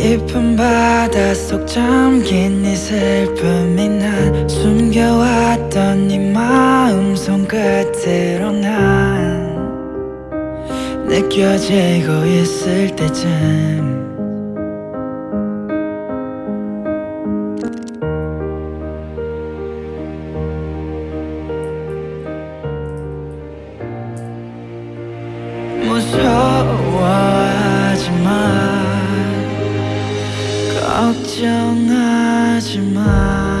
깊은 바다 속 잠긴 네 슬픔이 난 숨겨왔던 네 마음 손끝으로 난 느껴지고 있을 때쯤. 무서워. 걱정하지 마.